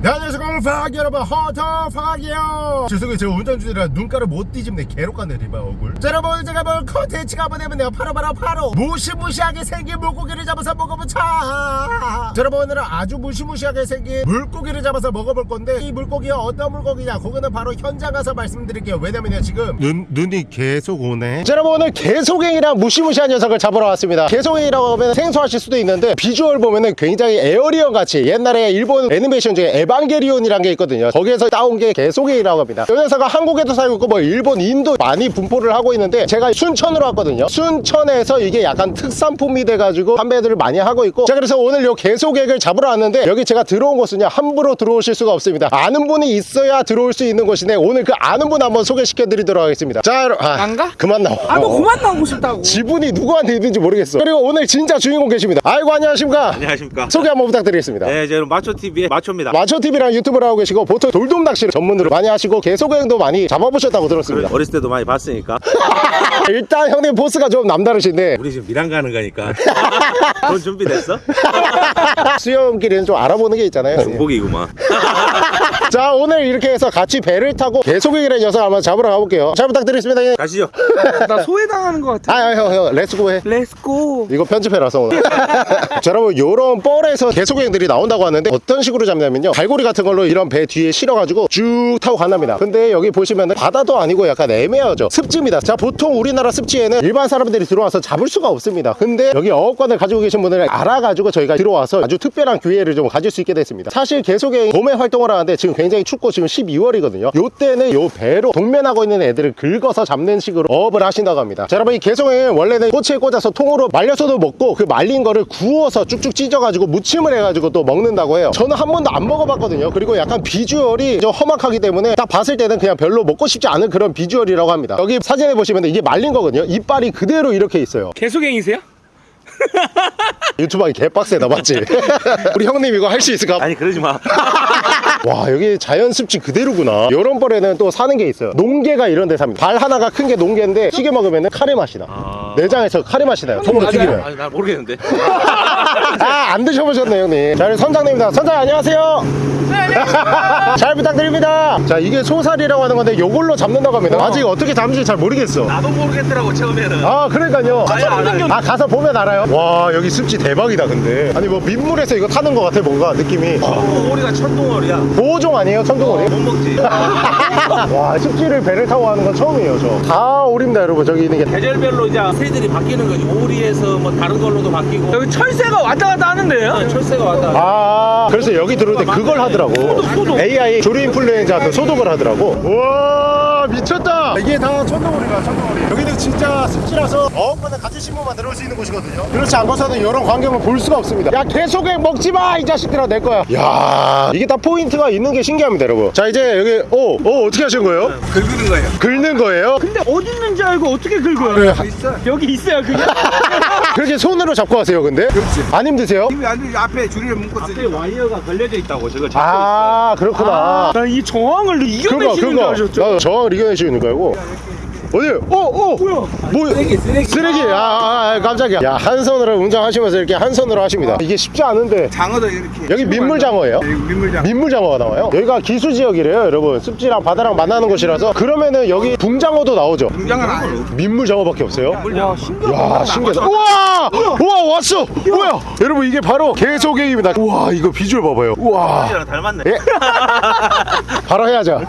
네, 안 녕하세요 파악 여러분 허터 파악이요. 죄송해요. 제가 운전 중이라 눈가를 못 뒤집네. 개록같네 리바 얼굴. 자 여러분 제가 볼 컨텐츠가 뭐냐면요 바로 바로 바로 무시무시하게 생긴 물고기를 잡아서 먹어보자. 자 여러분 오늘은 아주 무시무시하게 생긴 물고기를 잡아서 먹어볼 건데 이 물고기가 어떤 물고기냐? 그거는 바로 현장 가서 말씀드릴게요. 왜냐면요 지금 눈, 눈이 계속 오네. 자 여러분 오늘 개소갱이랑 무시무시한 녀석을 잡으러 왔습니다. 개소갱이라고 하면 생소하실 수도 있는데 비주얼 보면은 굉장히 에어리언 같이 옛날에 일본 애니메이션 중에 에반게리온이 란 게 있거든요. 거기에서 따온 게 개소갱이라고 합니다. 이 녀석은 한국에도 살고 있고 뭐 일본 인도 많이 분포를 하고 있는데 제가 순천으로 왔거든요. 순천에서 이게 약간 특산품이 돼가지고 판매들을 많이 하고 있고. 자 그래서 오늘 요 개소갱을 잡으러 왔는데 여기 제가 들어온 곳은요 함부로 들어오실 수가 없습니다. 아는 분이 있어야 들어올 수 있는 곳인데 오늘 그 아는 분 한번 소개시켜 드리도록 하겠습니다. 자 아, 안 가? 그만 나와. 아너 그만 나오고 싶다고. 지분이 누구한테 있는지 모르겠어. 그리고 오늘 진짜 주인공 계십니다. 아이고 안녕하십니까? 안녕하십니까. 소개 한번 부탁드리겠습니다. 네, 저는 마초TV의 마초입니다. 마초TV랑 유튜브 를 하고 계시고 보통 돌돔 낚시를 전문으로 많이 하시고 개소개행도 많이 잡아보셨다고 들었습니다 어렸을 때도 많이 봤으니까. 일단 형님 보스가 좀 남다르신데 우리 지금 미랑 가는 거니까. 돈 준비됐어? 수영길에는 좀 알아보는 게 있잖아요 중복이구만. 자 오늘 이렇게 해서 같이 배를 타고 개소겡이라는 녀석 한번 잡으러 가볼게요. 잘 부탁드리겠습니다 형님. 가시죠. 나 소외당하는 것 같아. 아형형 let's go 해. let's go 이거 편집해라서 오늘. 자 여러분 요런 뻘에서 개소겡들이 나온다고 하는데 어떤 식으로 잡냐면요. 갈고리 같은 걸로 이런 배 뒤에 실어가지고 쭉 타고 간답니다. 근데 여기 보시면은 바다도 아니고 약간 애매하죠. 습지입니다. 자 보통 우리나라 습지에는 일반 사람들이 들어와서 잡을 수가 없습니다. 근데 여기 어업권을 가지고 계신 분을 알아가지고 저희가 들어와서 아주 특별한 기회를 좀 가질 수 있게 됐습니다. 사실 개소겡 봄에 활동을 하는데 지금 굉장히 춥고 지금 12월이거든요 요때는 요 뻘에 동면하고 있는 애들을 긁어서 잡는 식으로 어업을 하신다고 합니다 자 여러분 이 개소개행은 원래는 꼬치에 꽂아서 통으로 말려서도 먹고 그 말린 거를 구워서 쭉쭉 찢어가지고 무침을 해가지고 또 먹는다고 해요 저는 한 번도 안 먹어봤거든요 그리고 약간 비주얼이 좀 험악하기 때문에 딱 봤을 때는 그냥 별로 먹고 싶지 않은 그런 비주얼이라고 합니다 여기 사진에 보시면 이게 말린 거거든요 이빨이 그대로 이렇게 있어요 개소갱이세요? 유튜브 하기 개빡세다 맞지? 우리 형님 이거 할 수 있을까? 아니, 그러지 마. 와 여기 자연 습지 그대로구나. 이런 벌에는 또 사는 게 있어요. 농개가 이런 데 삽니다. 발 하나가 큰 게 농개인데 찌개 먹으면 카레 맛이 나 아. 내장에서 카레 맛이 나요 맞아요? 튀기면. 아니, 난 모르겠는데. 아 안 드셔보셨네 형님. 자 우리 선장님입니다. 선장 안녕하세요. 잘 부탁드립니다. 자 이게 소살이라고 하는 건데 요걸로 잡는다고 합니다. 아직 어떻게 잡는지 잘 모르겠어. 나도 모르겠더라고, 처음에는. 아 그러니까요. 알아요. 아 가서 보면 알아요. 와 여기 습지 대박이다 근데. 아니 뭐 민물에서 이거 타는 것 같아 뭔가 느낌이. 어, 우리가 천둥어리야. 보호종 아니에요 천둥오리? 못 먹지. 와 습지를 배를 타고 하는 건 처음이에요 저다 오립니다 여러분 저기 있는 게 계절별로 이제 새들이 바뀌는 거지. 오리에서 뭐 다른 걸로도 바뀌고. 여기 철새가 왔다 갔다 하는데요? 어, 철새가 왔다. 아 그래서 여기 들어올 때 그걸 하더라고 AI 조류 인플루엔자 그 소독을 하더라고 우와 미쳤다 이게 다 청둥오리가 청둥오리 여기는 진짜 습지라서 어업권 가지신 분만 들어올 수 있는 곳이거든요 그렇지 않고서는 이런 광경을 볼 수가 없습니다 야 계속해 먹지마 이 자식들아 내 거야 야 이게 다 포인트가 있는 게 신기합니다 여러분 자 이제 여기 오, 오 어떻게 하신 거예요? 긁는 거예요. 긁는 거예요? 근데 어디 있는지 알고 어떻게 긁어요? 그래, 여기 있어요 그냥? 그렇게 손으로 잡고 하세요 근데? 그렇지 안 힘드세요? 아니 앞에 줄이를 묶고 앞에 와이어가 걸려져 있다고, 저거 잡고 아 그렇구나 난 이 저항을 그거 이겨내시는 줄 그거 아셨죠? 저항을 이겨내시는 거고 어디? 어? 어? 뭐야? 뭐 쓰레기 쓰레기. 쓰레기. 아, 아, 아 깜짝이야. 야 한 손으로 운전하시면서 이렇게 한 손으로 하십니다. 이게 쉽지 않은데. 장어도 이렇게 여기 민물장어예요? 여기 민물장 민물장어가 나와요? 여기가 기수지역이래요 여러분. 습지랑 바다랑 만나는 곳이라서. 그러면은 여기 붕장어도 나오죠? 장어는 아니에요 민물장어밖에 없어요? 와 신기하다. 야 신기하다. 우와! 우와 왔어! 뭐야? 여러분 이게 바로 개소갱입니다. 우와 이거 비주얼 봐봐요. 우와. 닮았네. 예? 바로 해야죠.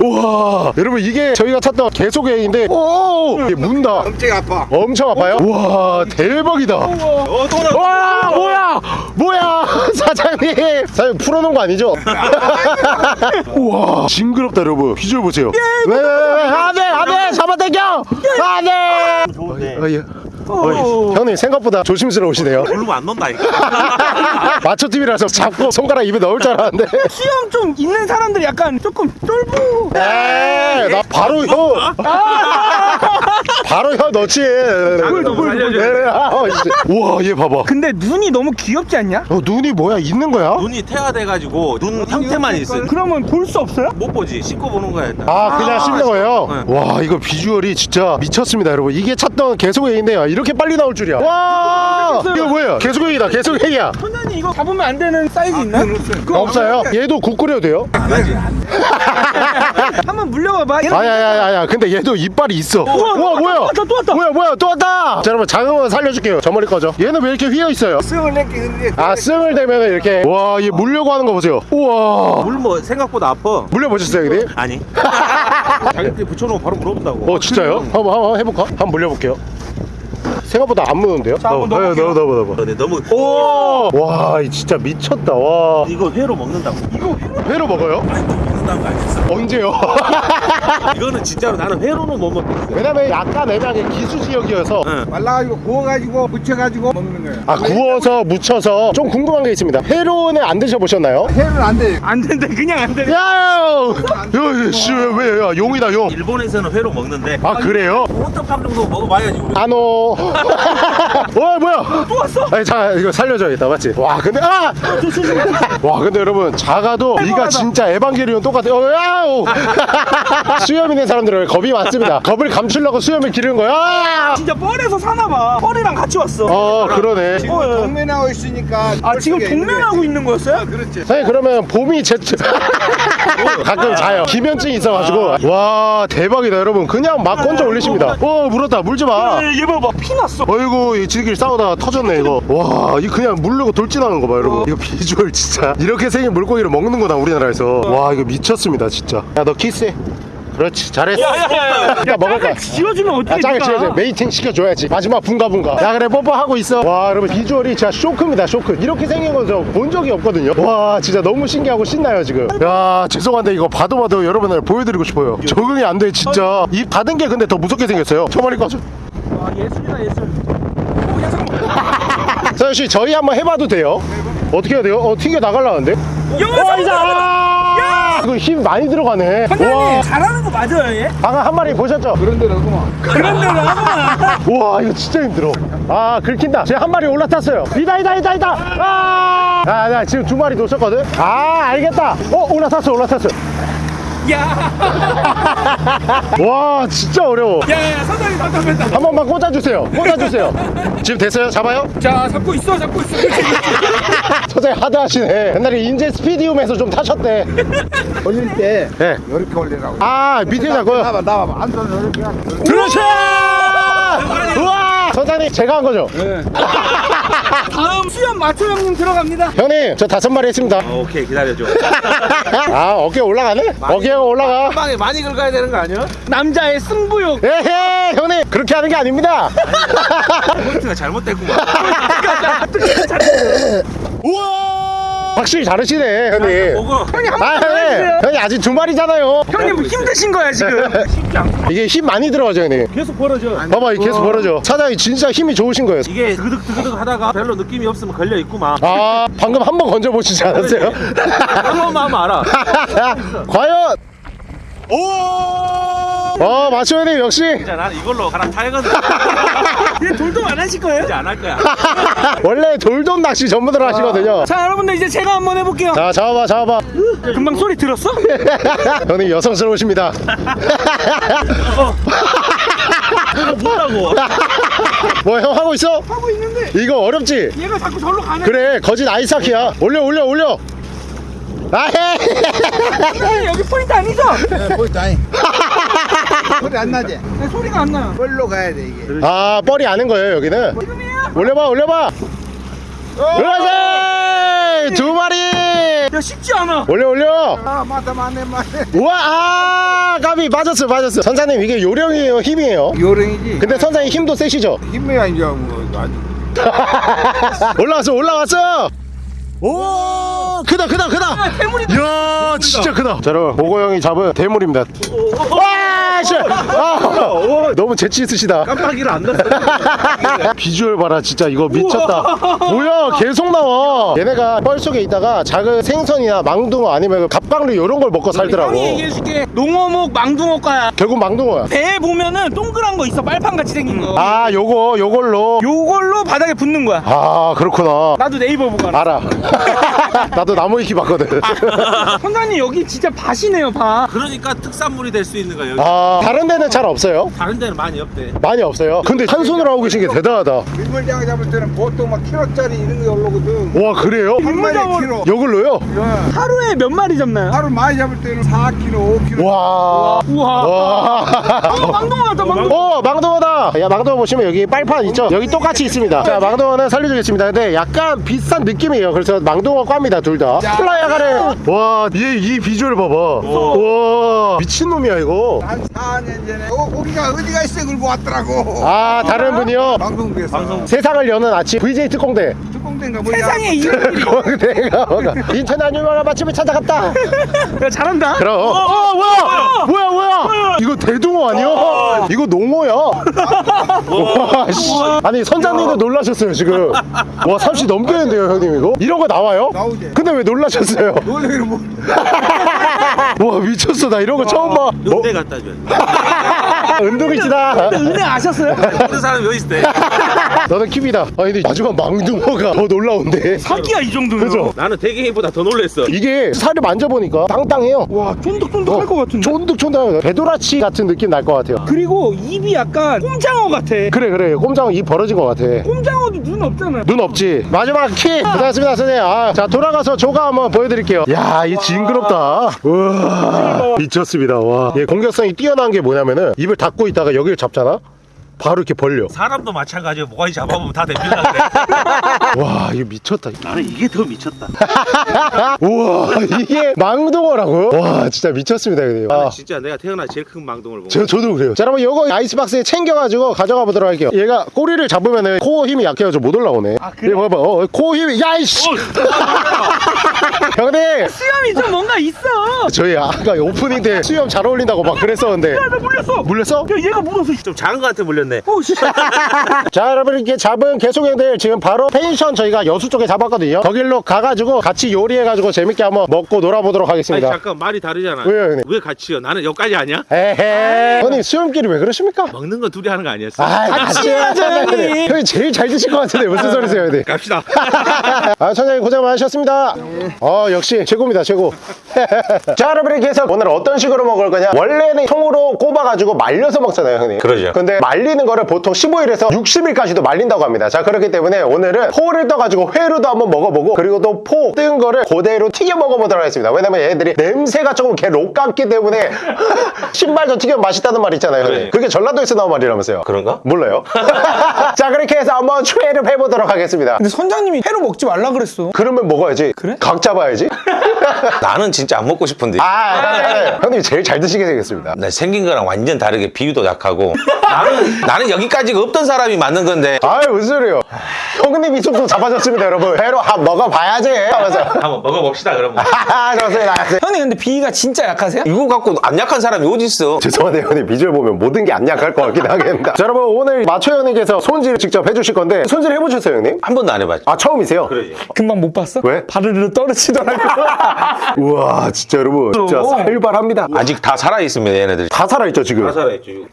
우와, 여러분 이게 저희가 찾던 개소개 인데, 오, 이게 문다. 엄청 아파 엄청 아파요? 우와, 대박이다. 어, 또 나. 와, 뭐야, 뭐야, 사장님, 사장님 풀어놓은 거 아니죠? 우와, 징그럽다 여러분. 비주얼 보세요. 왜, 왜, 왜, 왜, 안돼, 안돼, 잡아당겨, 안돼. 좋은데. 어, 예. 어, 형님 생각보다 조심스러우시네요. 모르면 안 논다니까. 마초 TV라서 잡고 손가락 입에 넣을 줄 알았는데. 수염 좀 있는 사람들 약간 조금 쫄보 에이, 나 바로 혀. 바로 혀 넣지. 네, 아, 어, 이제. 우와, 얘 봐봐. 근데 눈이 너무 귀엽지 않냐? 어, 눈이 뭐야? 있는 거야? 눈이 태화돼가지고 눈 형태만 있어. 그러면 볼 수 없어요? 못 보지. 씻고 보는 거야, 일단. 아, 그냥 씹는 거예요? 네. 와, 이거 비주얼이 진짜 미쳤습니다, 여러분. 이게 찾던 개소개인데요. 이렇게 빨리 나올 줄이야. 와! 이거 뭐예요? 계속행이다 계속행이야. 선장님 이거 잡으면 안 되는 사이즈 있나? 그거 없어요. 얘도 국 끓여도 돼요? 한번 물려봐봐. 아야야야야 근데 얘도 이빨이 있어. 우와, 우와 뭐야? 또 왔다, 또 왔다. 뭐야 뭐야? 또 왔다! 자 여러분 작은 거 살려줄게요. 저 머리 꺼져. 얘는 왜 이렇게 휘어 있어요? 승을 냈기 근데. 아 승을 대면 이렇게. 와 얘 물려고 하는 거 보세요. 우와. 물 뭐 생각보다 아파. 물려보셨어요 형님? 아니. 자기들이 붙여놓으면 바로 물어본다고. 어 진짜요? 한번 한번 해볼까? 한번 물려볼게요 생각보다 안 무는데요? 자, 한번 어, 넣어볼게요. 넣어 넣어 넣어 근데 너무 오! 와, 이 진짜 미쳤다. 와. 이거 회로 먹는다고. 이거 회로 먹어요? 거 아니었어? 언제요? 이거는 진짜로 나는 회로는 못 먹겠어. 왜냐면 약간 애매하게 기수 지역이어서 응. 말라가지고 구워가지고 부쳐가지고 먹는 거예요 아 구워서 무쳐서 좀 궁금한 게 있습니다. 회로는 안 드셔보셨나요? 회는 안 돼 안 된다 그냥 안 돼. 야요! 야, 씨, 왜, 왜, 야, 용이다, 용. 일본에서는 회로 먹는데 아, 그래요? 오떡밥 정도 먹어봐야지 우리. 아노. 와, 뭐야? 또 왔어? 아니, 자, 이거 살려줘야겠다, 맞지? 와, 근데, 아! 와, 근데 여러분, 작아도 이가. 진짜 에반게리온 똑같아요. 어, 야오! 수염 있는 사람들은 겁이 많습니다. 겁을 감추려고 수염을 기르는 거야. 아! 진짜 뻘에서 사나봐 뻘이랑 같이 왔어 어, 그러네. 지금 어, 예. 동면하고 있으니까 아 지금 동면하고 있는 거였어요? 그렇지 사장님 그러면 봄이 제 가끔 자요. 기면증이 있어가지고. 와 대박이다 여러분. 그냥 막 건져 올리십니다. 어 물었다. 물지 마 얘 봐봐 피 났어. 어이구 이 지들끼리 싸우다가 터졌네 이거. 와 이거 그냥 물르고 돌진하는 거 봐 여러분. 이거 비주얼 진짜. 이렇게 생긴 물고기를 먹는구나 우리나라에서. 와 이거 미쳤습니다 진짜. 야 너 키스해 그렇지. 잘했어. 야야야 야. 먹을까? 지어주면 어떻게 야, 짱을 지어줘. mating 시켜줘야지. 마지막 붕가붕가. 야 그래 뽀뽀하고 있어. 와 여러분 비주얼이 진짜 쇼크입니다 쇼크. 이렇게 생긴 걸 본 적이 없거든요. 와 진짜 너무 신기하고 신나요 지금. 야 죄송한데 이거 봐도 봐도 여러분들 보여드리고 싶어요. 적응이 안 돼 진짜. 입 닫은 게 근데 더 무섭게 생겼어요. 저 머리 꺼줘 아 예술이다 예술. 오, 야, 잠깐만. 서현씨 저희 한번 해봐도 돼요? 어떻게 해야 돼요? 어 튕겨 와이 자 이거 힘 많이 들어가네. 선장님 잘하는 거 맞아요 얘? 방금 한 마리 보셨죠? 그런 데는 그만. 그런 대로 하구만. 우와 이거 진짜 힘들어. 아 긁힌다. 제가 한 마리 올라탔어요. 이다 이다 이다 이다. 아! 아, 나 지금 두 마리 놓쳤거든. 아 알겠다. 어 올라탔어 올라탔어. 야 와 진짜 어려워. 야야야 선장님 답답했다. 한 번만 꽂아주세요. 꽂아주세요. 지금 됐어요? 잡아요? 자 잡고 있어 잡고 있어. 선생님 하드하시네. 옛날에 인제 스피디움에서 좀 타셨대. 올릴 때 네. 이렇게 올리라고 아 밑에 잡고요? 나봐 나봐 안 손을 이렇게 그렇지 우와! 선장님 제가 한 거죠? 다음 수염 마초 형님 들어갑니다 형님 저 다섯 마리 했습니다 어, 오케이 기다려줘. 아 어깨 올라가네? 어깨가 올라가 한 방에 많이 긁어야 되는 거 아니야? 남자의 승부욕 에헤 형님 그렇게 하는 게 아닙니다 포인트가 잘못됐구만. 우와 확실히 잘하시네 형님 먹어. 형님 아 한번 형님 해주세요 형님 아직 두 마리잖아요 형님 힘드신 거야 지금 이게 힘 많이 들어가죠 형님 계속 벌어져 봐봐 이게 계속 벌어져 사장님 진짜 힘이 좋으신 거예요 이게 드득드득 하다가 별로 느낌이 없으면 걸려 있구만. 아 방금 한 번 건져 보시지 않았어요? 한 번만 하면 알아. 과연 오! 어 맞죠 형님 역시 진짜 나는 이걸로 가라 타야거든. 얘 돌돔 안 하실 거예요? 이제 안 할 거야. 원래 돌돔 낚시 전문으로 하시거든요 자 여러분들 이제 제가 한번 해볼게요 자 잡아봐 잡아봐 금방 소리 들었어? 형님 여성스러우십니다 뭐라고? 뭐 형 하고 있어? 하고 있는데 이거 어렵지? 얘가 자꾸 절로 가네 그래 거짓 아이스하키야 올려 올려 올려 아헤 여기 포인트 아니죠? 네, 보이다 소리 안 나지? 네, 소리가 안 나요. 뻘로 가야 돼 이게. 아 뻘이 아는 거예요 여기는? 지금이에요? 올려봐 올려봐! 그렇지 두 마리! 야 쉽지 않아. 올려 올려! 아 맞다 맞네 맞네. 우와 아 까비 빠졌어 빠졌어. 선사님 이게 요령이에요 힘이에요? 요령이지. 근데 선사님 힘도 세시죠? 힘이야 이제 뭐 아주. 올라왔어 올라왔어! 오 크다 크다 크다! 아, 괴물이 이야 진짜 크다. 자 여러분 보고 형이 잡은 대물입니다. 와 씨. 아, 너무 재치 있으시다. 깜빡이를 안 넣었어. 비주얼 봐라 진짜. 이거 미쳤다. 뭐야? 계속 나와. 얘네가 뻘 속에 있다가 작은 생선이나 망둥어 아니면 그 갑각류 이런 걸 먹고 살더라고. 형이 얘기해줄게. 농어묵 망둥어과야. 결국 망둥어야. 배에 보면은 동그란 거 있어. 빨판같이 생긴 거. 아 요거 요걸로. 요걸로 바닥에 붙는 거야. 아 그렇구나. 나도 네이버 보고 알아 알아. 나도 나무 위키 봤거든. 선장님 여기 진짜 밭이네요 밭. 그러니까 특산물이 될 수 있는 거야. 여기. 아와 다른 데는 잘 없어요? 다른 데는 많이 없대. 많이 없어요 근데 한 손으로 하고 계신 게 대단하다 민물장 잡을 때는 보통 막 키로짜리 이런 게 올라오거든. 와 그래요? 한 마리 키로. 이걸로요? 야, 하루에 몇 마리 잡나요? 하루 많이 잡을 때는 4kg, 5kg. 와 우와. 와. 어, 망동어. 어 망동어다 야 망동어 보시면 여기 빨판 있죠 여기 똑같이 있습니다 자 망동어는 살려주겠습니다 근데 약간 비싼 느낌이에요 그래서 망동어 꽈입니다 둘다 플라이어 가래 와얘 이 비주얼 봐봐 와 미친놈이야 이거 한 4년 전에 어, 고기가 어디가 있어 그러고 왔더라고. 아 다른 분이요? 방송국에서. 세상을 여는 아침. VJ 특공대. 특공대인가 뭐야. 세상에 이런 공대가 뭐가. 인천 아니면 맛집을 찾아갔다. 야, 잘한다. 그럼. 어, 어, 뭐야? 뭐야? 뭐야 이거 대동어 아니야 이거 농어야? 와, 씨. 아니 선장님도 놀라셨어요 지금. 와 30 넘겠는데요 형님 이거? 이런 거 나와요? 나오지. 근데 왜 놀라셨어요? 놀래기는 뭐. 와 미쳤어 나 이런 거 처음 봐 은대 갖다 줘. 어? 은둥이지다. 은혜 아셨어요? 모르는 사람이 어디 있대? 너는 킵이다. 아 근데 마지막 망둥어가 더 놀라운데. 사기야, 이 정도면. 그죠? 나는 대게보다 더 놀랬어. 이게 살을 만져보니까 땅땅해요. 와, 쫀득쫀득할 것 같은데. 쫀득쫀득 배도라치 같은 느낌 날 것 같아요. 그리고 입이 약간 꼼장어 같아. 그래 그래. 꼼장어 입 벌어진 것 같아. 꼼장어도 눈 없잖아. 눈 없지. 마지막 키 고생하셨습니다 선생님. 아, 자 돌아가서 조가 한번 보여드릴게요. 야이 징그럽다. 우와. 미쳤습니다. 와얘 공격성이 뛰어난 게 뭐냐면은 입을 닫고 있다가 여기를 잡잖아 바로 이렇게 벌려 사람도 마찬가지로 뭐가 잡아보면 다 됩니다. 그래. 와 이거 미쳤다 나는 이게 더 미쳤다. 우와 이게 망동어라고요? 와 진짜 미쳤습니다 형님 아. 진짜 내가 태어나 제일 큰 망동을 본 저, 저도 그래요 자 여러분 요거 아이스박스에 챙겨가지고 가져가 보도록 할게요 얘가 꼬리를 잡으면은 코 힘이 약해가지고 못 올라오네 아 그래? 봐봐 어, 코 힘이 야이씨 형님 수염이 좀 뭔가 있어. 저희 아까 오프닝 때 수염 잘 어울린다고 막 그랬었는데 야, 나 물렸어. 물렸어? 야, 얘가 물어서. 좀 작은 거한테 물렸네. 오, 씨. 자 여러분 이렇게 잡은 개소개들 지금 바로 펜션 저희가 여수 쪽에 잡았거든요 거길로 가가지고 같이 요리해가지고 재밌게 한번 먹고 놀아보도록 아니 하겠습니다 잠깐 말이 다르잖아. 왜요, 형님? 왜 같이요? 나는 여기까지 아니야? 에헤 형님 수염끼리 왜 그러십니까? 먹는 건 둘이 하는 거 아니었어? 아 같이 해야죠 형님 형님 제일 잘 드실 것 같은데 무슨 소리세요 형님 갑시다. 아, 천장님 고생 많으셨습니다. 어, 역시 최고입니다, 최고. 자, 여러분 이렇게 해서 오늘 어떤 식으로 먹을 거냐? 원래는 통으로 꼽아가지고 말려서 먹잖아요, 형님. 그러죠. 근데 말 리는 거를 보통 15일에서 60일까지도 말린다고 합니다. 자, 그렇기 때문에 오늘은 포를 떠가지고 회로도 한번 먹어보고 그리고 또 포 뜬 거를 그대로 튀겨 먹어보도록 하겠습니다. 왜냐면 얘들이 냄새가 조금 개 록 같기 때문에 신발도 튀겨 맛있다는 말 있잖아요, 형님. 그래. 그게 전라도에서 나온 말이라면서요. 그런가? 몰라요. 자, 그렇게 해서 한번 추회를 해보도록 하겠습니다. 근데 선장님이 회로 먹지 말라 그랬어. 그러면 먹어야지. 그래? 각 잡아야지. 나는 진짜 안 먹고 싶은데 아, 아, 아, 형님 제일 잘 드시게 되겠습니다. 나 생긴 거랑 완전 다르게 비유도 약하고 나는 나는 여기까지가 없던 사람이 맞는 건데 아유, 무슨 소리예요. 형님 이 정도 잡아줬습니다, 여러분. 회로 한 먹어봐야지. 하면서. 한번 먹어봅시다 그러면. 아, 좋습니다. 형님, 근데 비위가 진짜 약하세요? 이거 갖고 안 약한 사람이 어디 있어? 죄송한데 형님 비주얼 보면 모든 게 안 약할 것 같긴 하겠습니다. 자, 여러분 오늘 마초 형님께서 손질을 직접 해주실 건데 손질 해보셨어요, 형님? 한 번도 안 해봤지. 아, 처음이세요? 그러지. 금방 못 봤어? 왜? 바르르 떨어지더라고. 우와, 진짜 여러분. 진짜 어. 살발합니다. 아직 다 살아 있습니다 얘네들. 다 살아있죠, 지금? 가사했지.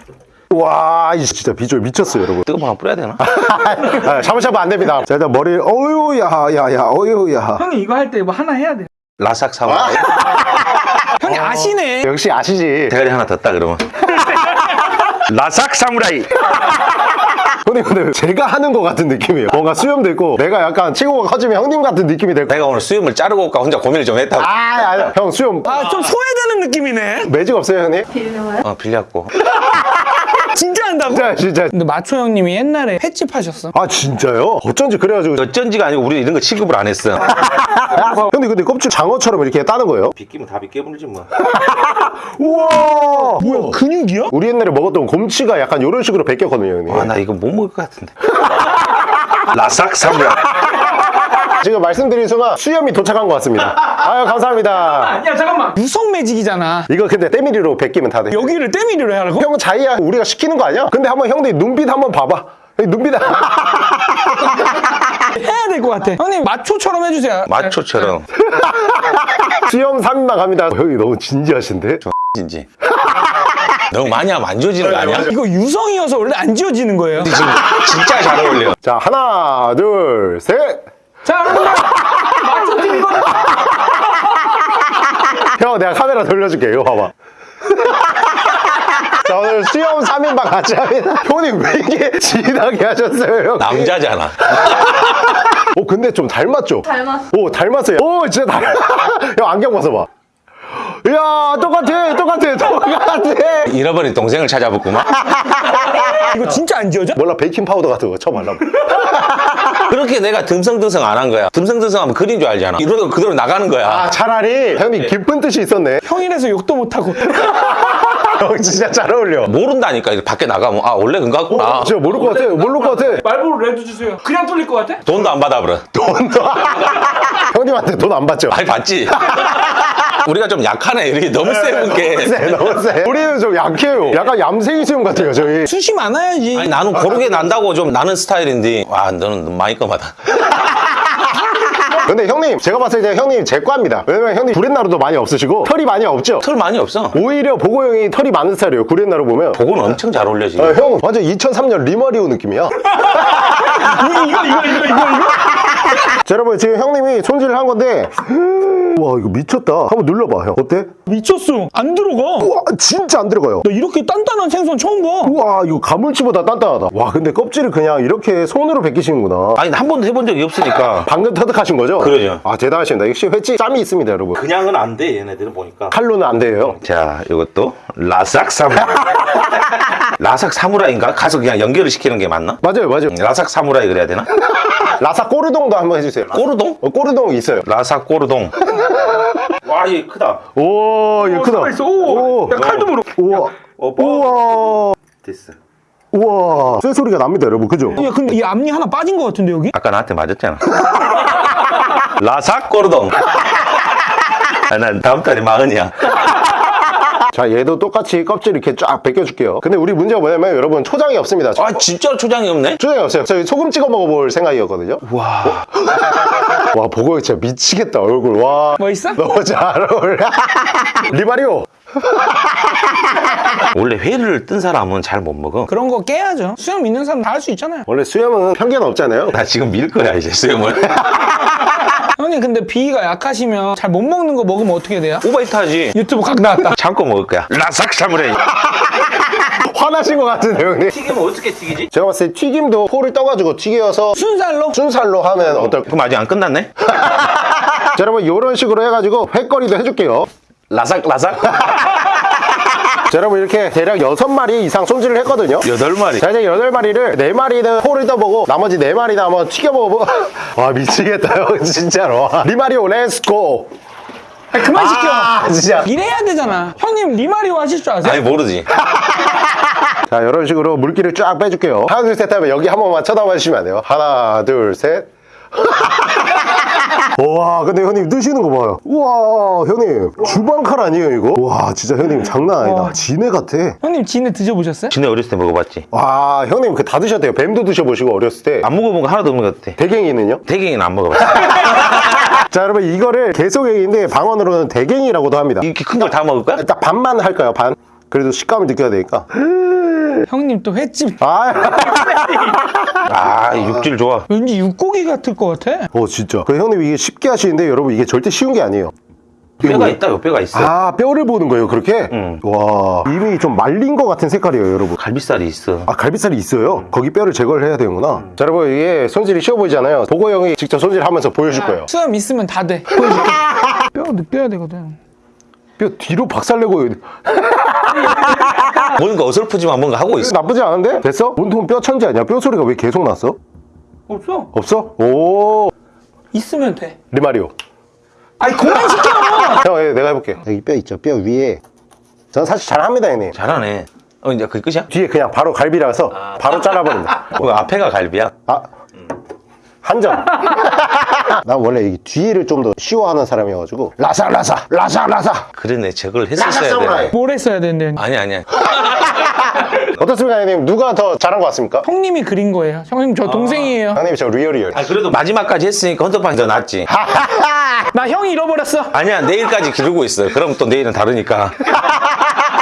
와, 이 진짜 비주얼 미쳤어요, 여러분. 뜨거운 거 뿌려야 되나? 아, 샤브샤브 안 됩니다. 자, 일단 머리, 어유, 야, 야, 야, 어유, 야. 형님, 이거 할 때 뭐 하나 해야 돼. 라삭 사와. 형님, 아시네. 역시 아시지. 대가리 하나 더 따 그러면. 라삭 사무라이. 근데 근데 제가 하는 것 같은 느낌이에요. 뭔가 수염도 있고 내가 약간 체구가 커지면 형님 같은 느낌이 될 거. 내가 오늘 수염을 자르고 올까 혼자 고민을 좀 했다고. 아, 아니, 형 수염 아, 좀 소외되는 느낌이네. 매직 없어요, 형님? 어 빌렸고. 진짜 한다고? 진짜 진짜. 근데 마초 형님이 옛날에 횟집 하셨어. 아 진짜요? 어쩐지 그래가지고. 어쩐지가 아니고 우리 이런 거 취급을 안 했어. 근데 근데 껍질 장어처럼 이렇게 따는 거예요? 비끼면 다 비껴버리지 뭐. 우와. 뭐야, 근육이야? 우리 옛날에 먹었던 곰치가 약간 이런 식으로 베꼈거든요, 형님. 아나 이거 못 먹을 것 같은데. 라삭 사무라이. 지금 말씀드린 순간 수염이 도착한 것 같습니다. 아유 감사합니다. 야, 잠깐만. 유성 매직이잖아. 이거 근데 때밀이로 베끼면 다 돼. 여기를 때밀이로 해야 하고? 형 자이야 우리가 시키는 거 아니야? 근데 한번 형들 눈빛 한번 봐봐. 눈빛. 해야 될 것 같아. 형님, 마초처럼 해주세요. 마초처럼. 수염 3인만 갑니다. 형이 너무 진지하신데? 진지. 너무 많이 하면 안 좋아지는 거 아니야? 이거 유성이어서 원래 안 지워지는 거예요. 근데 지금 진짜 잘 어울려. 자 하나 둘 셋. 자. 마초 팀 이거. 형 내가 카메라 돌려줄게 이거 봐봐 자 오늘 수염 3인방 같이 합니다 형님 왜 이렇게 진하게 하셨어요 형? 남자잖아. 오 근데 좀 닮았죠? 닮았어. 오 닮았어요 오 진짜 닮 형 안경 벗어봐 이 야 똑같아 똑같아 똑같아 잃어버린 동생을 찾아봤구만. 이거 진짜 안 지워져? 몰라 베이킹 파우더 같은 거 쳐발라 그렇게 내가 듬성듬성 안 한 거야. 듬성듬성 하면 그린 줄 알잖아. 이러다 그대로 나가는 거야. 아 차라리 형님 깊은 뜻이 있었네 형이라서 욕도 못하고 형 진짜 잘 어울려 모른다니까 밖에 나가면 아 원래 그런가 같구나. 진짜 모를 것 같아 모를 것 같아 말보로 레드 주세요 그냥 뚫릴 것 같아? 돈도 안 받아버려. 돈도 형님한테 돈 안 받죠? 많이 받지. 우리가 좀 약하네. 이렇게 너무 세분 게. 세, 너무 세. 우리는 좀 약해요. 약간 얌생이 수염 같아요, 저희. 숱이 많아야지 아니 나는 고르게 난다고 좀 나는 스타일인데 와 너는 많이 검하다. 근데 형님, 제가 봤을 때 형님 제 과입니다. 왜냐면 형님 구렛나루도 많이 없으시고 털이 많이 없죠? 털 많이 없어. 오히려 보고 형이 털이 많은 스타일이에요, 구렛나루 보면. 복은 엄청 잘 어울려 지금. 어, 형 완전 2003년 리마리오 느낌이야. 이거 이거 이거 이거 이거 자, 여러분 지금 형님이 손질을 한 건데 와 이거 미쳤다. 한번 눌러봐, 형. 어때? 미쳤어 안 들어가 와 진짜 안 들어가요. 나 이렇게 단단한 생선 처음 봐 우와 이거 가물치보다 단단하다. 와 근데 껍질을 그냥 이렇게 손으로 벗기시는구나. 아니 한 번도 해본 적이 없으니까. 방금 터득하신 거죠? 그러죠. 아 대단하십니다. 역시 횟집 짬이 있습니다, 여러분. 그냥은 안 돼 얘네들은 보니까. 칼로는 안 돼요. 자 이것도 라삭 사무라이. 라삭 사무라이인가? 가서 그냥 연결을 시키는 게 맞나? 맞아요, 맞아요. 라삭 사무라이 그래야 되나? 라사 꼬르동도 한번 해주세요. 꼬르동? 어, 꼬르동 있어요. 라삭 꼬르동. 와, 얘 크다. 오, 이거 크다. 있어. 오, 야, 칼도 물어. 우와. 어, 뭐? 우와. 됐어. 우와. 쇠 소리가 납니다, 여러분. 그죠? 야 근데 이 앞니 하나 빠진 것 같은데 여기? 아까 나한테 맞았잖아. 라삭 꼬르동. 아, 난 다음 달에 마흔이야. 자, 얘도 똑같이 껍질 이렇게 쫙 벗겨줄게요. 근데 우리 문제가 뭐냐면 여러분 초장이 없습니다. 아, 진짜 초장이 없네? 초장이 없어요. 저희 소금 찍어 먹어볼 생각이었거든요. 와. 와, 보고 진짜 미치겠다, 얼굴. 와. 멋있어? 너무 잘 어울려. 리마리오. 원래 회를 뜬 사람은 잘 못 먹어. 그런 거 깨야죠 수염 있는 사람 다 할 수 있잖아요 원래 수염은 편견 없잖아요. 나 지금 밀 거야, 이제 수염을. 형님 근데 비위가 약하시면 잘 못 먹는 거 먹으면 어떻게 돼요? 오바이트 하지. 유튜브 각 나왔다 참고 먹을 거야. last 사무라이. 화나신 것 같은데, 형님. 튀기면 어떻게 튀기지? 제가 봤을 때 튀김도 포를 떠가지고 튀겨서 순살로? 순살로 하면 어떨까? 그럼 아직 안 끝났네? 자, 여러분 이런 식으로 해가지고 횟거리도 해줄게요. 라삭, 라삭. 자, 여러분 이렇게 대략 6마리 이상 손질을 했거든요. 여덟 마리. 자, 이제 8마리를 4마리는 포를 떠보고 나머지 4마리는 한번 튀겨보고. 와 미치겠다 형 진짜로. 리마리오 let's go 아니, 그만 시켜. 아 진짜. 이래야 되잖아. 형님 리마리오 하실 줄 아세요? 아니, 모르지. 자 이런 식으로 물기를 쫙 빼줄게요. 하나 둘 셋 하면 여기 한 번만 쳐다봐 주시면 안 돼요? 하나 둘셋 와 근데 형님 뜨시는 거 봐요 우와 형님 주방칼 아니에요 이거? 와 진짜 형님 장난 아니다 지네 같아 형님 진해 드셔보셨어요? 진해 어렸을 때 먹어봤지. 와 형님 그 다 드셨대요 뱀도 드셔보시고 어렸을 때 안 먹어본 거 하나도 없는 것 같아. 대갱이는요? 대갱이는 안 먹어봤어. 자 여러분 이거를 개소갱인데 방언으로는 대갱이라고도 합니다 이렇게 큰 걸 다 먹을 거야? 딱 반만 할까요 반? 그래도 식감을 느껴야 되니까 형님 또 횟집. 아, 아, 육질 좋아. 왠지 육고기 같을 것 같아. 어 진짜. 그 형님 이게 쉽게 하시는데 여러분 이게 절대 쉬운 게 아니에요. 뼈가 있다, 요 뼈가 있어. 아 뼈를 보는 거예요 그렇게? 응. 와 이미 좀 말린 것 같은 색깔이에요 여러분. 갈비살이 있어. 아 갈비살이 있어요? 거기 뼈를 제거를 해야 되는구나. 자 여러분 이게 손질이 쉬워 보이잖아요. 보고 형이 직접 손질하면서 보여줄 거예요. 수염 있으면 다돼. 보여줄게. 뼈 느껴야 되거든. 뼈 뒤로 박살내고 뭔가 어설프지만 뭔가 하고 있어. 나쁘지 않은데? 됐어? 온통 뼈 천지 아니야? 뼈 소리가 왜 계속 났어? 없어 없어? 오 있으면 돼 리마리오 아니 그만 시켜 형 예, 내가 해볼게 여기 뼈 있죠 뼈 위에 저는 사실 잘합니다 형님 잘하네. 어, 이제 그게 끝이야? 뒤에 그냥 바로 갈비라서 바로 잘라버린다 어, 앞에가 갈비야? 아 한 점 난 원래 이 뒤를 좀 더 쉬워하는 사람이어가지고 라사 라사 라사 라사 그러네, 저걸 했었어야 사무라이 돼. 뭘 했어야 되는데 아니, 아니야. 어떻습니까 형님 누가 더 잘한 것 같습니까? 형님이 그린 거예요 형님 저 동생이에요 형님 저 real real 아, 그래도 마지막까지 했으니까 헌터판이 더 낫지. 나 형 잃어버렸어 아니야, 내일까지 기르고 있어. 그럼 또 내일은 다르니까.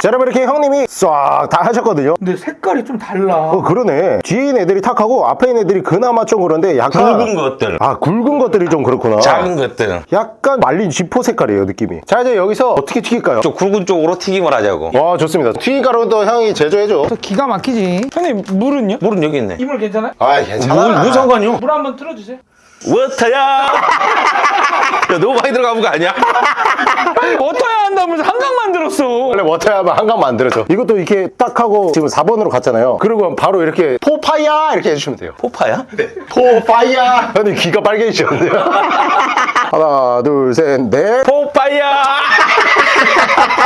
자 여러분 이렇게 형님이 싹 다 하셨거든요 근데 색깔이 좀 달라. 어 그러네 뒤에 있는 애들이 탁하고 앞에 있는 애들이 그나마 좀 그런데 약간 굵은 것들, 아 굵은 것들이 좀 그렇구나 작은 것들. 약간 말린 쥐포 색깔이에요 느낌이 자 이제 여기서 어떻게 튀길까요? 좀 굵은 쪽으로 튀김을 하자고. 와 좋습니다 튀김가루도 형이 제조해줘 또 기가 막히지. 형님 물은요? 물은 여기 있네. 이물 괜찮아요? 아 물, 괜찮아 무슨 상관이요? 물 한번 틀어주세요. 워터야! 야, 너무 많이 들어가본 거 아니야? 어떠야 한다면서 한강 만들었어. 원래 워터야 하면 한강 만들어줘 이것도 이렇게 딱 하고 지금 4번으로 갔잖아요 그리고 바로 이렇게 포파야 이렇게 해주시면 돼요 포파야? 포파야 형님 귀가 빨개지셨네요 하나 둘셋넷 포파야!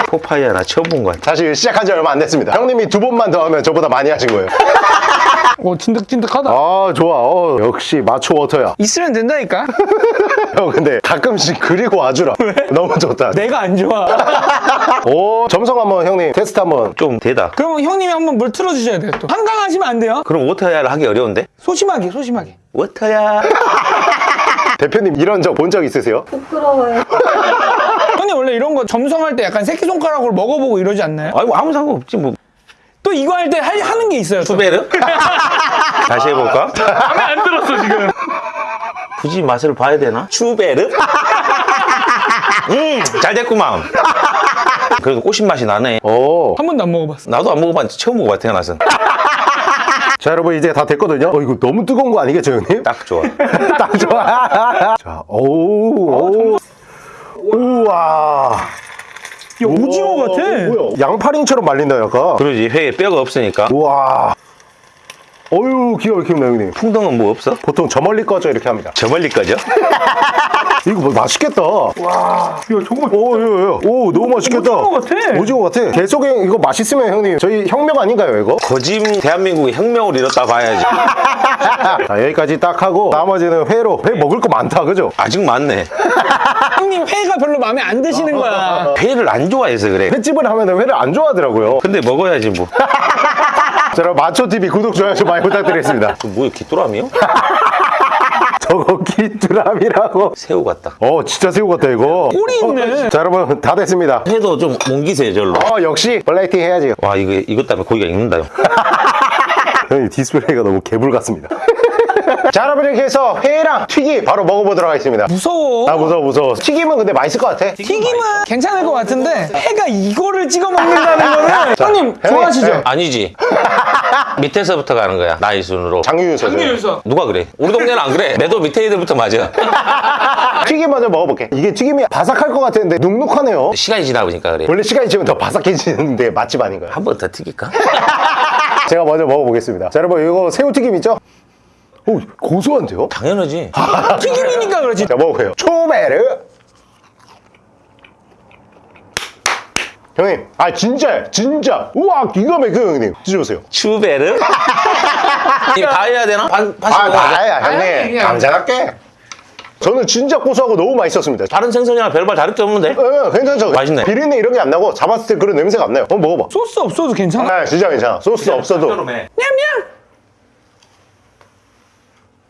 포파야, 나 처음 본 거 같아. 사실 시작한 지 얼마 안 됐습니다 형님이 두 번만 더 하면 저보다 많이 하신 거예요 오 진득진득하다. 아 좋아 어, 역시 마초 워터야 있으면 된다니까. 형 근데 가끔씩 그리고 와주라 너무 좋다 내가 안 좋아. 오 점성 한번 형님 테스트 한번 좀 되다. 그러면 형님이 한번 물 틀어주셔야 돼요. 또 한강 하시면 안 돼요. 그럼 water야를 하기 어려운데? 소심하게 소심하게. 워터야. 대표님 이런 적 본 적 있으세요? 부끄러워요. 형님 원래 이런 거 점성할 때 약간 새끼손가락으로 먹어보고 이러지 않나요? 아이고, 아무 상관없지, 뭐. 또 이거 할 때 하는 게 있어요. 또. 투베르? 다시 해볼까? 마음에 안 들었어 지금. 굳이 맛을 봐야 되나? 추베르? 음, 잘 됐구만. 그래도 꼬신 맛이 나네. 오. 한 번도 안 먹어봤어. 나도 안 먹어봤는데 처음 먹어봐, 태어나서. 자 여러분 이제 다 됐거든요 어 이거 너무 뜨거운 거 아니겠죠 형님? 딱 좋아. 딱 좋아 자 오우 오. 우와 야 오징어 같아. 뭐야 양파링처럼 말린다 약간 그러지, 회에 뼈가 없으니까. 우와 어유 기가 막힙니다 형님 풍덩은 뭐 없어? 보통 저 멀리 꺼져 이렇게 합니다 저 멀리 거죠? 이거 뭐 맛있겠다 야 정말 오, 오, 오, 오, 너무 맛있겠다. 오징어 같아. 오징어 같아. 계속에 이거 맛있으면 형님 저희 혁명 아닌가요 이거? 거짐 대한민국의 혁명을 이뤘다 봐야지. 자 여기까지 딱 하고 나머지는 회로 회 먹을 거 많다 그죠? 아직 많네. 형님 회가 별로 마음에 안 드시는 거야. 회를 안 좋아해서 그래. 횟집을 하면 회를 안 좋아하더라고요. 근데 먹어야지 뭐. 자 여러분 마초TV 구독 좋아요 좀 많이 부탁드리겠습니다. 그 뭐야, 귀뚜라미요? 저거 기뚜람이라고. 새우 같다. 어 진짜 새우 같다 이거. 꼴이 있네. 자 여러분 다 됐습니다. 회도 좀 옮기세요, 절로. 어 역시 플레이팅 해야지. 와, 이거, 이것 때문에 고기가 익는다요. 형님 디스플레이가 너무 개불 같습니다. 자 여러분 이렇게 해서 회랑 튀김 바로 먹어보도록 하겠습니다. 무서워. 아 무서워 무서워. 튀김은 근데 맛있을 것 같아. 튀김은 괜찮을 것 같은데 회가 이거를 찍어 먹는다는 거는 형님 좋아하시죠? 네. 아니지. 밑에서부터 가는 거야, 나이 순으로. 장유유서. 장유유서. 누가 그래? 우리 동네는 안 그래. 내도 밑에 애들부터 맞아. 튀김 먼저 먹어볼게. 이게 튀김이 바삭할 것 같았는데 눅눅하네요. 시간이 지나 보니까 그래. 원래 시간이 지면 더 바삭해지는데 맛집 아닌가요? 한 번 더 튀길까? 제가 먼저 먹어보겠습니다. 자 여러분 이거 새우튀김 있죠? 오 고소한데요? 당연하지. 튀김이니까 그렇지. 자 먹어볼게요. 초베르. 형님, 아 진짜 진짜 우와 기가 막혀요 형님. 드셔보세요. 추베르? 이 봐야 되나? 반, 반씩 아. 나야 아니, 형님. 그냥. 감자할게. 저는 진짜 고소하고 너무 맛있었습니다. 다른 생선이랑 별반 다를 게 없는데? 예, 괜찮죠? 맛있네. 비린내 이런 게 안 나고 잡았을 때 그런 냄새가 안 나요. 한번 먹어봐. 소스 없어도 괜찮아. 아 진짜 괜찮아. 소스 없어도. 냠냠.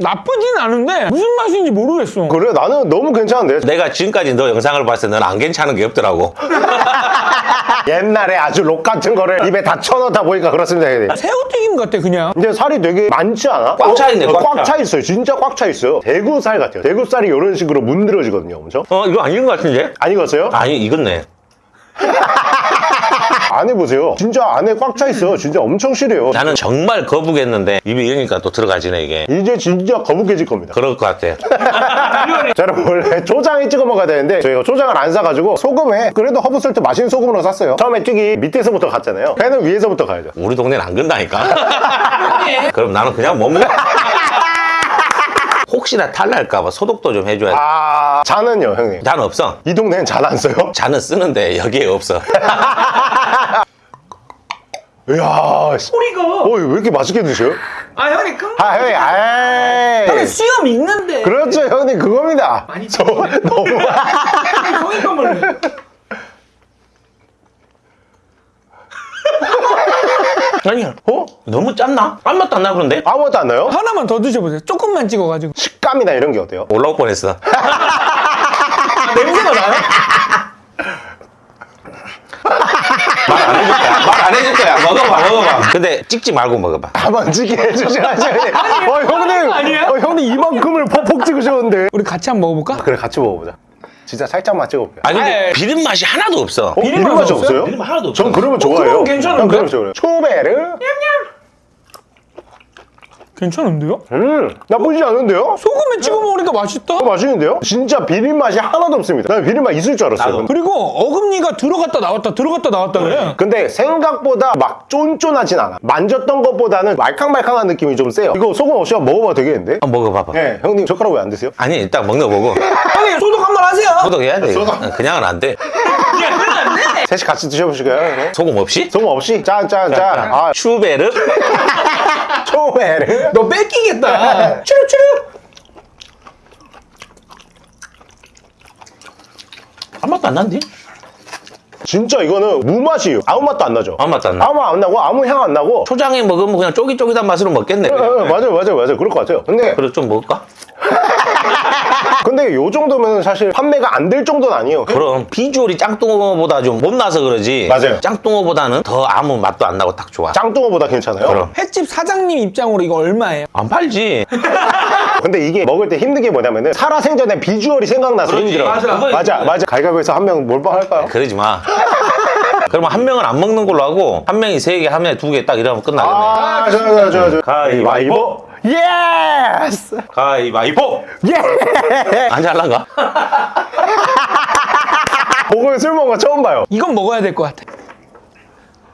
나쁘진 않은데 무슨 맛인지 모르겠어. 그래 나는 너무 괜찮은데. 내가 지금까지 너 영상을 봤을 때 넌 안 괜찮은 게 없더라고. 옛날에 아주 록 같은 거를 입에 다 쳐넣다 보니까 그렇습니다. 형님. 새우튀김 같아 그냥. 근데 살이 되게 많지 않아? 꽉 차 있네, 꽉꽉 차. 차 있어요. 진짜 꽉 차 있어요. 대구살 같아요. 대구살이 이런 식으로 문드러지거든요. 엄청. 어, 이거 아닌 것 같은데? 안 익었어요? 아니, 익었네. 안 해보세요. 진짜 안에 꽉 차 있어요. 진짜 엄청 실해요. 나는 정말 거북했는데 입이 이러니까 또 들어가지네, 이게. 이제 진짜 거북해질 겁니다. 그럴 것 같아. 자, 여러분 원래 초장에 찍어 먹어야 되는데 저희가 초장을 안 사가지고 소금에 그래도 허브솔트 맛있는 소금으로 샀어요. 처음에 튀기 밑에서부터 갔잖아요. 회는 위에서부터 가야죠. 우리 동네는 안 건다니까. 그럼 나는 그냥 못 먹어. 혹시나 탈날까봐 소독도 좀 해줘야 돼. 아 잔은요 형님? 잔 없어. 이 동네는 잔 안 써요? 잔은 쓰는데 여기에 없어. 이야 씨. 소리가. 어, 왜 이렇게 맛있게 드셔요? 아 형님 큰. 아 형님 아이 형님 수염 있는데. 그렇죠 형님 그겁니다. 많이 저 너무 형이 건 몰래. 아니, 어? 너무 짰나? 아무 맛도 안 나, 그런데? 아무것도 안 나요? 하나만 더 드셔보세요. 조금만 찍어가지고. 식감이나 이런 게 어때요? 올라올 뻔했어. 냄새가 나요? 말안 해 줄까? 먹어봐. 근데 찍지 말고 먹어봐. 한번 찍게 해주셔야죠. 어, 형님. 아니야? 어, 형님 이만큼을 퍽퍽 찍으셨는데. 우리 같이 한번 먹어볼까? 그래, 같이 먹어보자. 진짜 살짝만 찍어볼게요. 아니 근데. 비린 맛이 하나도 없어. 어, 비린 비린 맛이 없어요? 비린 맛 하나도 없어. 전 그러면 좋아해요. 그럼 괜찮은데? 난 그러면 좋아요. 초베르? 괜찮은데요? 음, 나쁘지 않은데요? 소금에 찍어 먹으니까 맛있다. 어, 맛있는데요? 진짜 비린 맛이 하나도 없습니다. 난 비린 맛 있을 줄 알았어요. 나도. 그리고 어금니가 들어갔다 나왔다 들어갔다 나왔다 그래. 근데 생각보다 막 쫀쫀하진 않아. 만졌던 것보다는 말캉말캉한 느낌이 좀 세요. 이거 소금 없이 한번 먹어봐도 되겠는데? 한번 먹어봐봐. 네, 형님 젓가락 왜 안 드세요? 아니 일단 먹는 거 보고 형님 소독 한 번 하세요. 소독해야 돼. 이거. 그냥은 안 돼. 셋이 같이 드셔보실까요? 네. 소금 없이? 소금 없이? 짠, 짠, 짠. 아, 추베르? 초베르? 너 뺏기겠다. 추룩추룩. 한 맛도 안 난디? 진짜 이거는 무맛이에요. 아무 맛도 안 나죠? 아무 맛도 안 나. 아무 맛안 나고 아무 향 안 나고 초장에 먹으면 그냥 쫄깃쫄깃한 맛으로 먹겠네. 어, 어, 맞아요, 맞아요, 맞아요. 그럴 것 같아요. 근데, 그래 좀 먹을까? 근데 요 정도면 사실 판매가 안 될 정도는 아니에요. 그럼 비주얼이 짱뚱어보다 좀 못나서 그러지. 맞아요. 짱뚱어보다는 더 아무 맛도 안 나고 딱 좋아. 짱뚱어보다 괜찮아요. 그럼. 횟집 사장님 입장으로 이거 얼마예요? 안 팔지. 근데 이게 먹을 때 힘든 게 뭐냐면은 살아생전에 비주얼이 생각나서 그렇지. 힘들어. 맞아. 맞아, 맞아. 갈가위에서 한 명 몰빵할까요? 그러지 마. 그러면 한 명은 안 먹는 걸로 하고 한 명이 세 개, 한 명이 두 개 딱 이러면 끝나겠네. 아, 저, 저, 저, 저. 가위바위보. Yes! 가위바위보. 예! 안 잘란가? 목을 술 먹은 거 처음 봐요. 이건 먹어야 될 것 같아.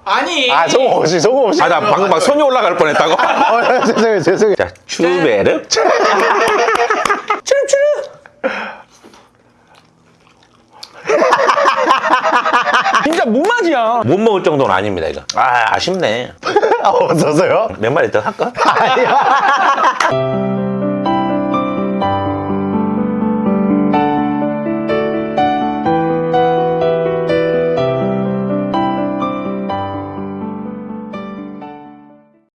아니. 아, 소금 없이, 소금 없이. 아, 나 방금 막 손이 올라갈 뻔했다고. 어, 죄송해요, 죄송해요. 자, 추베르. 추룩추룩. 진짜 무맛이야. 못 먹을 정도는 아닙니다, 이거. 아, 아쉽네. 아, 없어서요? 몇 마리 더 할까? 아니야.